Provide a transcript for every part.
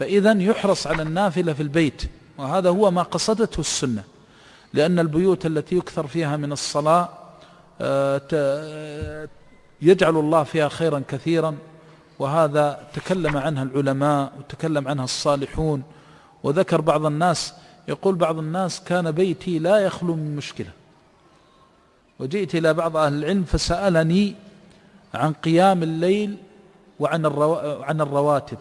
فإذا يحرص على النافلة في البيت وهذا هو ما قصدته السنة لأن البيوت التي يكثر فيها من الصلاة آه، يجعل الله فيها خيرا كثيرا وهذا تكلم عنها العلماء وتكلم عنها الصالحون وذكر بعض الناس يقول بعض الناس كان بيتي لا يخلو من مشكلة. وجئت إلى بعض أهل العلم فسألني عن قيام الليل وعن الرو... الرواتب.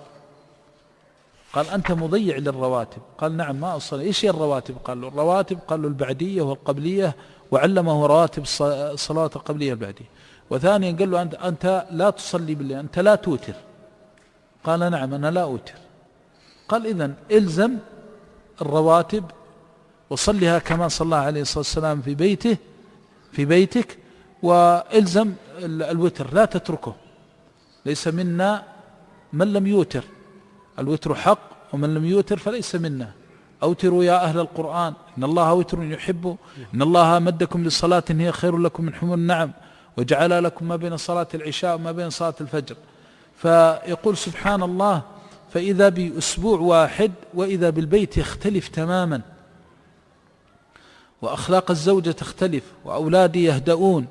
قال أنت مضيع للرواتب. قال نعم ما أصلي. إيش هي الرواتب؟ قال له الرواتب قال له البعدية والقبلية وعلمه رواتب الصلوات القبلية البعدية وثانيا قال له أنت, أنت لا تصلي بالليل أنت لا توتر. قال نعم أنا لا أوتر. قال إذا إلزم الرواتب وصلها كما صلى عليه الصلاة والسلام في بيته في بيتك وإلزم الوتر. لا تتركه. ليس منا من لم يوتر. الوتر حق ومن لم يوتر فليس منا. أوتروا يا أهل القرآن. إن الله وتر يحب. إن الله مدكم للصلاة هي خير لكم من حمر النعم. وجعل لكم ما بين صلاة العشاء وما بين صلاة الفجر. فيقول سبحان الله فإذا بأسبوع واحد وإذا بالبيت يختلف تماما. وأخلاق الزوجة تختلف وأولادي يهدؤون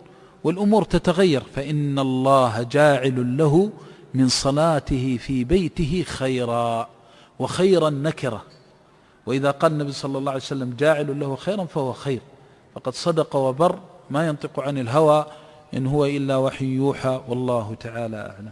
والأمور تتغير. فإن الله جاعل له من صلاته في بيته خيرا. وخيرا نكرة. وإذا قال النبي صلى الله عليه وسلم جاعل له خيرا فهو خير. فقد صدق وبر ما ينطق عن الهوى إن هو إلا وحي يوحى والله تعالى أعلم.